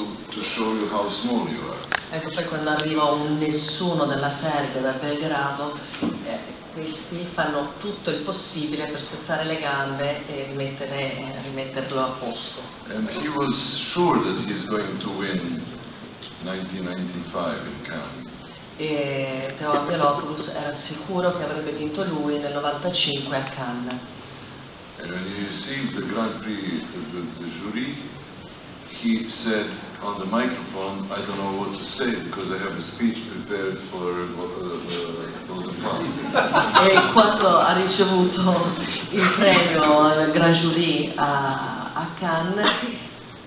to, to show you how small you are. Ecco, poi quando arriva un nessuno della Serbia, da Belgrado, eh, questi fanno tutto il possibile per spezzare le gambe e rimettere- eh, rimetterlo a posto. And he was sure that he's going to win 1995 in Cannes. E Teo Angelopoulos era sicuro che avrebbe vinto lui nel 95 a Cannes. And when he received the Grand Prix, the, the, the jury, he said on the microphone, I don't know what to say because I have a speech prepared for uh, uh, Palm. E quando ha ricevuto il premio Grand Jury a, a Cannes,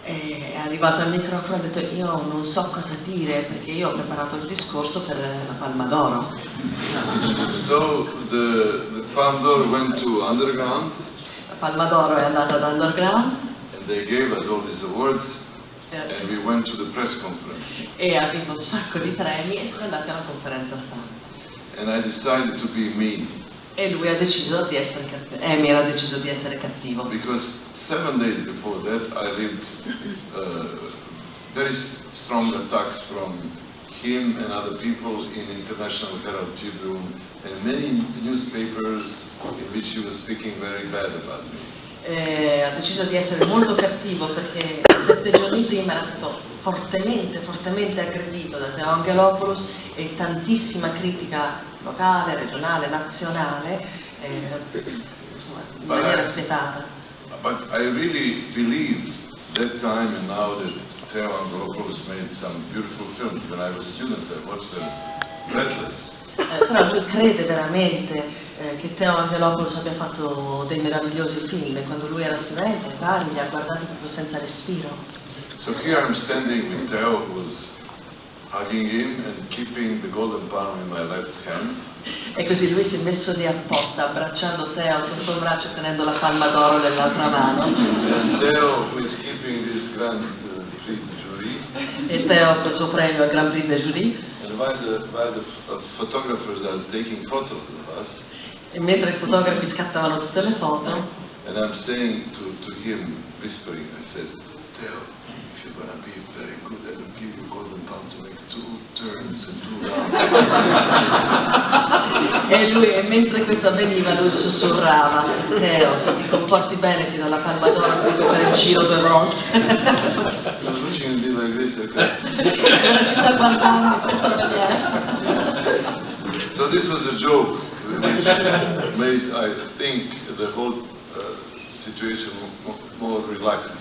è arrivato al microfono e ha detto io non so cosa dire perché io ho preparato il discorso per la Palma d'Oro. so the, the d'Or went to Underground La Palma d'Oro è andata ad Underground and they gave us all these awards eh, and we went to the press conference. e ha vinto un sacco di premi e sono andati alla conferenza stampa. And I decided to be mean E lui ha deciso di essere cattivo, Amy ha deciso di essere cattivo. because seven days before that I lived uh, very strong attacks from him and other people in International Herald Tribune and many newspapers in which he was speaking very bad about me. Eh, ha deciso di essere molto cattivo perché sette giorni prima era stato fortemente, fortemente aggredito da Teo Angelopoulos e tantissima critica locale, regionale, nazionale, eh, insomma, in maniera spietata. But I really believe that time and now that Theo Angelopoulos made some beautiful films. When I was a student, I watched them breathless. Eh, però lui crede veramente eh, che Teo Angelopoulos abbia fatto dei meravigliosi film quando lui era studente, vari, li ha guardati proprio senza respiro. So here I'm standing with Theo, who's hugging him and keeping the golden palm in my left hand. E così lui si è messo lì apposta, abbracciando Teo sotto il braccio e tenendo la palma d'oro nell'altra mano. And Theo, who is keeping this grand uh, Prix jury. E Teo col suo premio al Grand Prix de Jury. And while the, while the photographers are taking photos of us, E mentre i fotografi scattavano tutte le foto, and I'm saying to, to him, whispering, I said, Theo, if you're to be very good, I will give you golden palm to make two turns and two rounds. e lui, e mentre questo avveniva, lui sussurrava, Teo, se ti comporti bene ti do la palma d'oro per fare il giro due volte. I was watching him do like this, maniera. So this was a joke, made, I think, the whole uh, situation mo- more relaxed,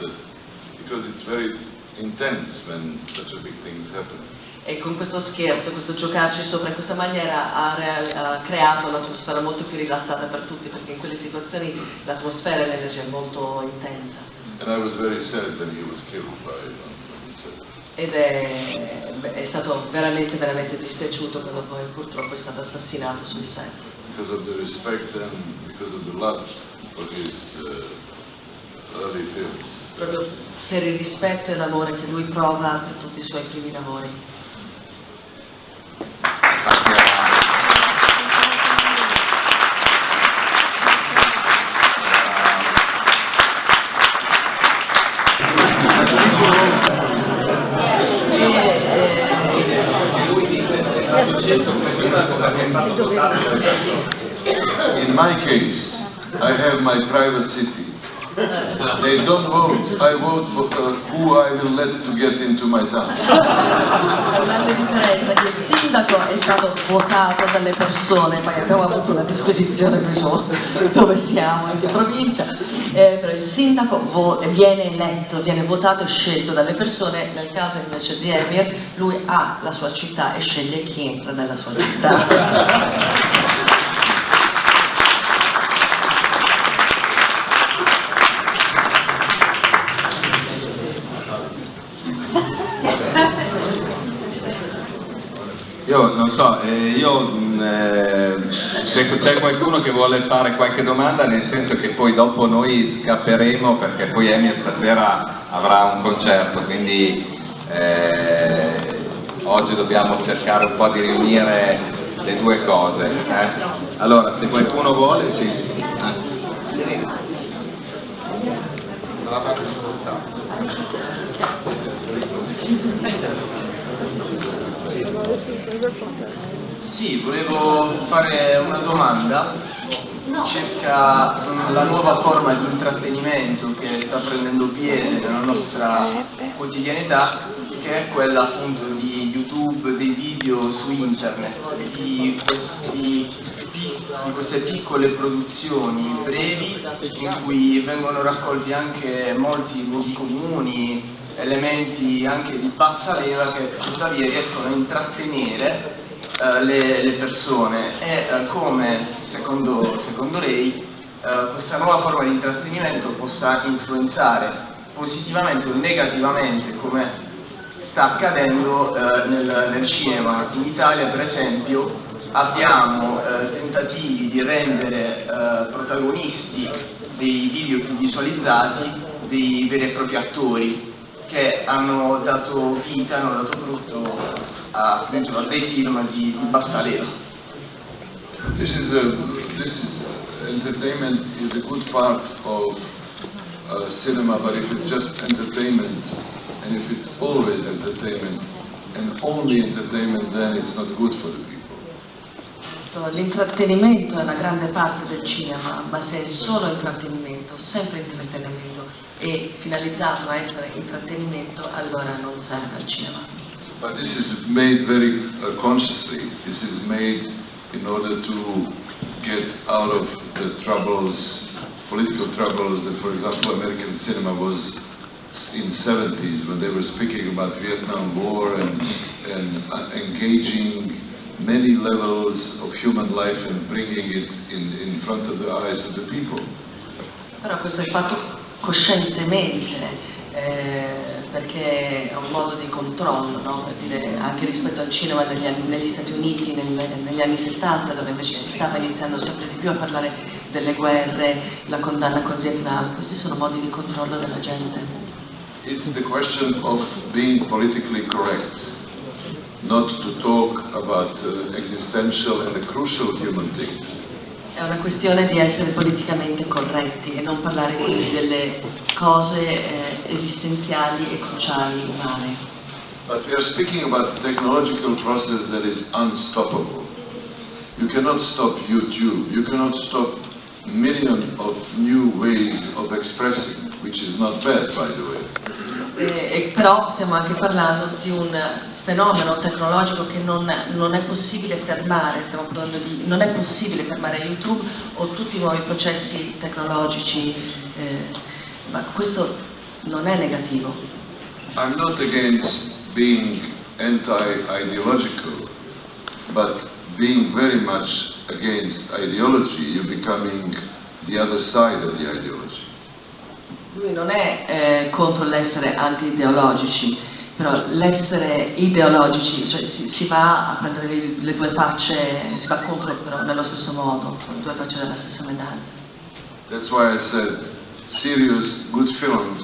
because it's very intense when such a big thing is happening. E con questo scherzo, questo giocarci sopra in questa maniera ha, ha creato un'atmosfera molto più rilassata per tutti, perché in quelle situazioni l'atmosfera e l'energia è molto intensa. And I was very sad when he was killed by Ed è, è stato veramente, veramente dispiaciuto quando poi purtroppo è stato assassinato sul set. Because of the respect and because of the love for his uh, early films. Proprio per il rispetto e l'amore che lui prova per tutti i suoi primi lavori. In my case, I have my private city. They don't vote. I vote for uh, who I will let to get into my town. Dove siamo, in che provincia, eh, però il sindaco viene eletto, viene votato e scelto dalle persone, nel caso invece di Emir, lui ha la sua città e sceglie chi entra nella sua città. Io non so, eh, io mh, eh, se se c'è qualcuno che vuole fare qualche domanda, nel senso che poi dopo noi scapperemo perché poi Emi stasera avrà un concerto, quindi eh, oggi dobbiamo cercare un po' di riunire le due cose. Eh. Allora, se qualcuno vuole, sì. Eh. Sì, volevo fare una domanda circa la nuova forma di intrattenimento che sta prendendo piede nella nostra quotidianità, che è quella appunto di YouTube, dei video su internet, di, questi, di queste piccole produzioni brevi in cui vengono raccolti anche molti luoghi comuni, elementi anche di bassa leva che tuttavia riescono a intrattenere eh, le, le, persone e eh, come secondo, secondo lei eh, questa nuova forma di intrattenimento possa influenzare positivamente o negativamente come sta accadendo eh, nel, nel, cinema. In Italia per esempio abbiamo eh, tentativi di rendere protagonisti dei video più visualizzati dei veri e propri attori che hanno dato vita, hanno dato frutto a, appunto, a dei film di, di bassa leva. This is a, this is entertainment is a good part of uh, cinema, but if it's just entertainment, and if it's always entertainment, and only entertainment, then it's not good for the people. L'intrattenimento è una grande parte del cinema, ma se è solo intrattenimento, sempre intrattenimento finalizzato a essere intrattenimento, allora non serve al cinema. But this is made very uh, consciously. This is made in order to get out of the troubles, political troubles that, for example, American cinema was in 70s when they were speaking about Vietnam War and, and uh, engaging many levels of human life and bringing it in, in front of the eyes of the people. Però questo è fatto coscientemente, eh, perché è un modo di controllo, no? per dire, anche rispetto al cinema degli negli Stati Uniti nel, negli anni 60, dove invece si stava iniziando sempre di più a parlare delle guerre, la condanna col Vietnam, questi sono modi di controllo della gente. It's the question of being politically correct. not to talk about uh, existential and crucial human things. È una questione di essere politicamente corretti e non parlare quindi delle cose eh, esistenziali e cruciali umane. But we are speaking about a technological process that is unstoppable. You cannot stop YouTube. You cannot stop millions of new ways of expressing, which is not bad, by the way. Eh, però stiamo anche parlando di un fenomeno tecnologico che non, non, è possibile fermare, stiamo parlando di, non è possibile fermare YouTube o tutti i nuovi processi tecnologici, eh, ma questo non è negativo. I'm not against being anti-ideological, but being very much against ideology, you're becoming the other side of the ideology. Lui non è eh, contro l'essere anti-ideologici, però l'essere ideologici, cioè si, si, va a prendere le, le, due facce, si va contro però nello stesso modo, le due facce della stessa medaglia. That's why I said serious good films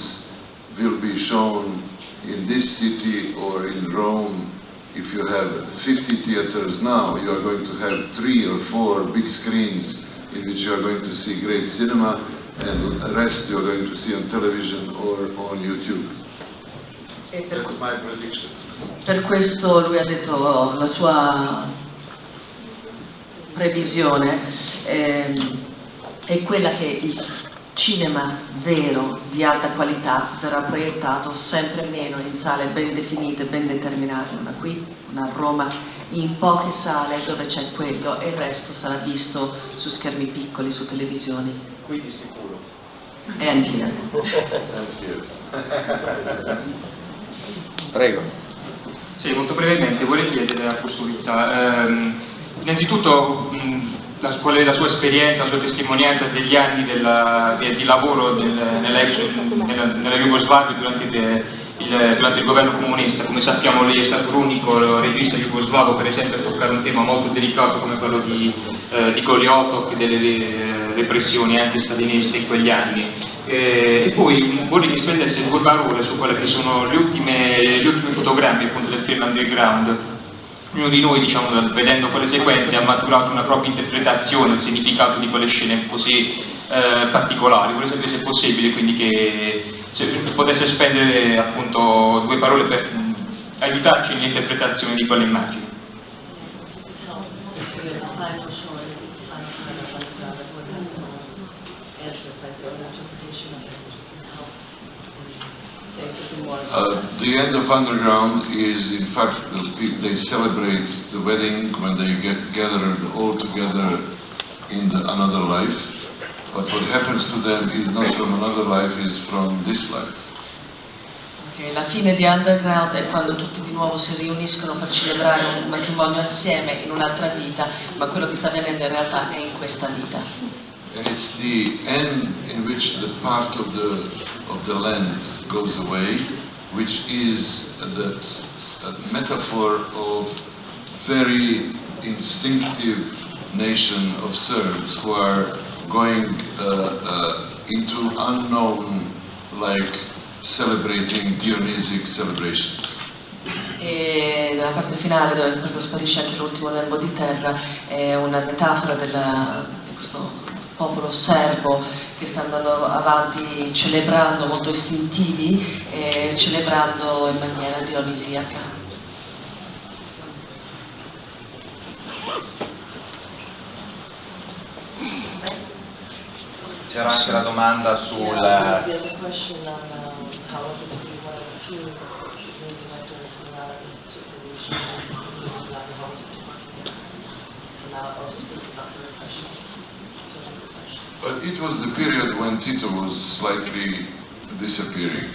will be shown in this city or in Rome. If you have 50 theaters now, you are going to have three or four big screens in which you are going to see great cinema and the rest you are going to see on television or on YouTube. E per, per questo lui ha detto la sua previsione eh, è quella che il cinema vero di alta qualità verrà proiettato sempre meno in sale ben definite, ben determinate, una qui, una a Roma, in poche sale dove c'è quello e il resto sarà visto su schermi piccoli, su televisioni. Qui di sicuro. E anch'io. Prego. Sì, molto brevemente, vorrei chiedere a Costruizza, ehm, innanzitutto mh, la, è la sua esperienza, la sua testimonianza degli anni della, di, di, lavoro del, nella, nella, nella Jugoslavia durante il, il, durante il, governo comunista. Come sappiamo lei è stato l'unico regista jugoslavo per esempio a toccare un tema molto delicato come quello di, eh, di Goliotov e delle repressioni anti-staliniste in quegli anni. Eh, e poi vorrei che spendesse due parole su quelle che sono gli ultimi, gli ultimi fotogrammi appunto del film Underground. Ognuno di noi, diciamo, vedendo quelle sequenze, ha maturato una propria interpretazione del significato di quelle scene così eh, particolari. Vorrei sapere se è possibile, quindi che se potesse spendere appunto due parole per aiutarci nell'interpretazione di quelle immagini. Uh, the end of underground is, in fact, the they celebrate the wedding when they get gathered all together in the, another life. But what happens to them is not from another life, is from this life. Che la fine di Underground è quando tutti di nuovo si riuniscono per celebrare un matrimonio assieme in un'altra vita, ma quello che sta avvenendo in realtà è in questa vita. And it's the end in which the part of the, of the land goes away, which is a metaphor of very instinctive nation of Serbs who are going uh, uh, into unknown, like celebrating Dionysic celebrations. E nella parte finale, dove proprio sparisce anche l'ultimo lembo di terra, è una metafora della- di questo popolo serbo che sta andando avanti celebrando molto istintivi e celebrando in maniera dionisiaca. C'era anche la domanda sul... But it was the period when Tito was slightly disappearing.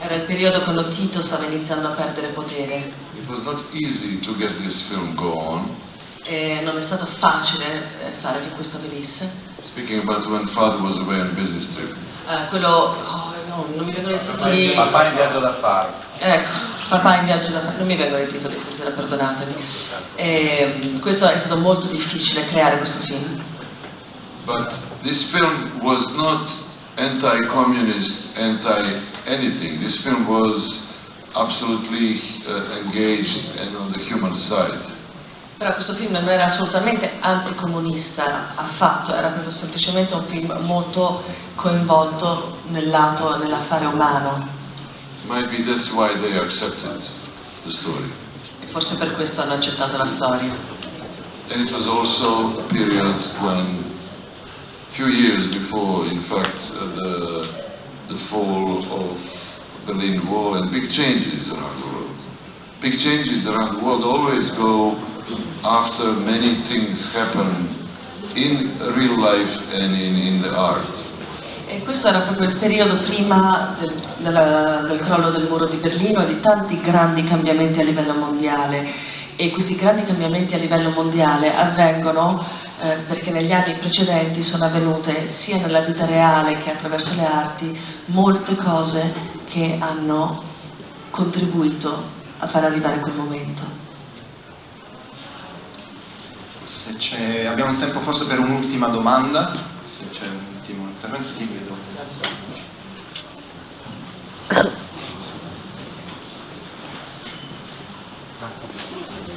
Era il periodo quando Tito stava iniziando a perdere potere It was not easy to get this film go on. e non è stato facile eh, fare che questo avvenisse. Speaking about when father was away on business trip. Eh, quello, oh, no, non mi vengono i titoli. Papà in viaggio d'affari. Ecco, papà in viaggio da non mi vengono i titoli stasera, perdonatemi. E, questo è stato molto difficile creare questo film. But this film was not anti-communist, anti-anything. This film was absolutely uh, engaged and on the human side. Però questo film non era assolutamente anticomunista affatto, era proprio semplicemente un film molto coinvolto nel lato, nell'affare umano. Might be that's why they accepted the story. E forse per questo hanno accettato la storia. And it was also a period when, few years before, in fact, uh, the, the fall of Berlin Wall and big changes around the world. Big changes around the world always go after many things happen in real life and in, in the art. E questo era proprio il periodo prima del, della- del crollo del muro di Berlino e di tanti grandi cambiamenti a livello mondiale. E questi grandi cambiamenti a livello mondiale avvengono eh, perché negli anni precedenti sono avvenute sia nella vita reale che attraverso le arti molte cose che hanno contribuito a far arrivare quel momento. Se c'è- abbiamo tempo forse per un'ultima domanda, se c'è un ultimo intervento, sì, vedo. Buonasera,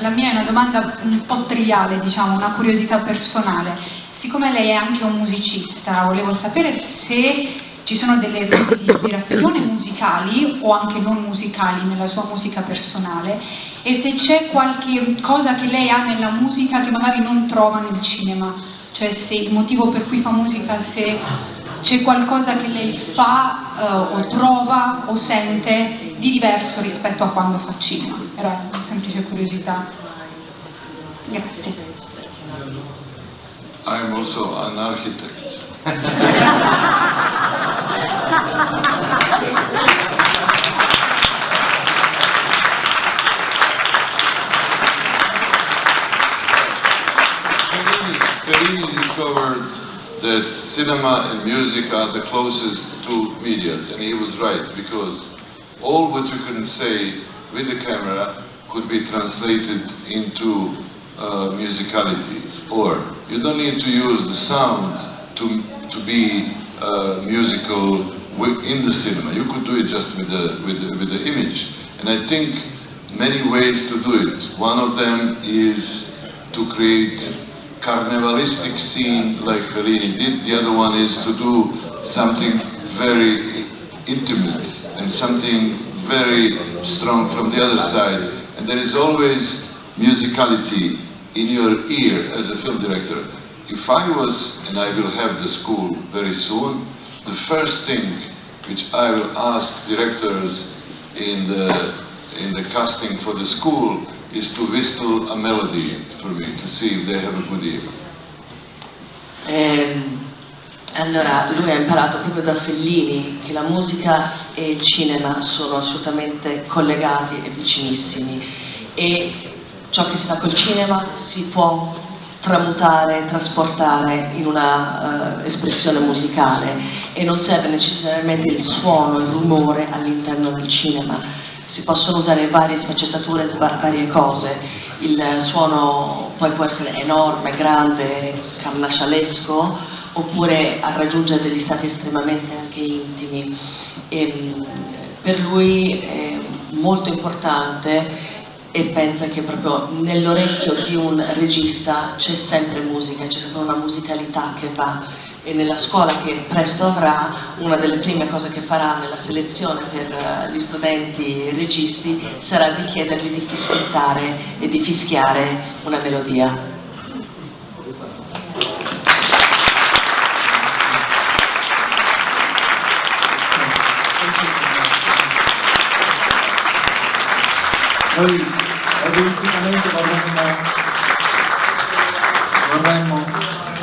la mia è una domanda un po' triviale, diciamo, una curiosità personale. Siccome lei è anche un musicista, volevo sapere se ci sono delle ispirazione musicali o anche non musicali nella sua musica personale e se c'è qualche cosa che lei ha nella musica che magari non trova nel cinema, cioè se il motivo per cui fa musica, se c'è qualcosa che lei fa eh, o trova o sente di diverso rispetto a quando fa cinema. Era una semplice curiosità. Grazie. I'm also an architect. Fellini Fellini discovered that cinema and music are the closest two media, and he was right, because all what you can say with the camera could be translated into uh, musicality, or you don't need to use the sound to, to be uh, musical in the cinema. You could do it just with the, with the, with the image. And I think many ways to do it. One of them is to create carnivalistic scene like Fellini did. The other one is to do something very intimate and something very strong from the other side. And there is always musicality in your ear as a film director. If I was, and I will have the school very soon, the first thing which I will ask directors in the, in the casting for the school is to whistle a melody for me to see if they have a good ear. Ehm, allora, lui ha imparato proprio da Fellini che la musica e il cinema sono assolutamente collegati e vicinissimi. E ciò che si fa col cinema si può tramutare, trasportare in una eh, espressione musicale e non serve necessariamente il suono, il rumore all'interno del cinema, si possono usare varie sfaccettature, va- varie cose, il suono poi può essere enorme, grande, carnascialesco oppure a raggiungere degli stati estremamente anche intimi. E, per lui è molto importante e pensa che proprio nell'orecchio di un regista c'è sempre musica, c'è sempre una musicalità che va e nella scuola che presto avrà una delle prime cose che farà nella selezione per eh, gli studenti registi sarà di chiedergli di fischiare e di fischiare una melodia. Noi egoisticamente vorremmo, vorremmo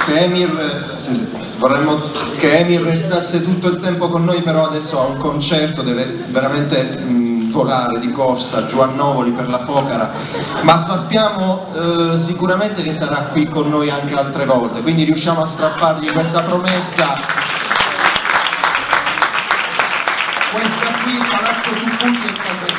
che Emir, vorremmo che Emir restasse tutto il tempo con noi, però adesso ha un concerto, deve veramente mh, volare di corsa giù a Novoli per la Focara, ma sappiamo eh, sicuramente che sarà qui con noi anche altre volte, quindi riusciamo a strappargli questa promessa. Questa qui, Palazzo Tupucci è sua.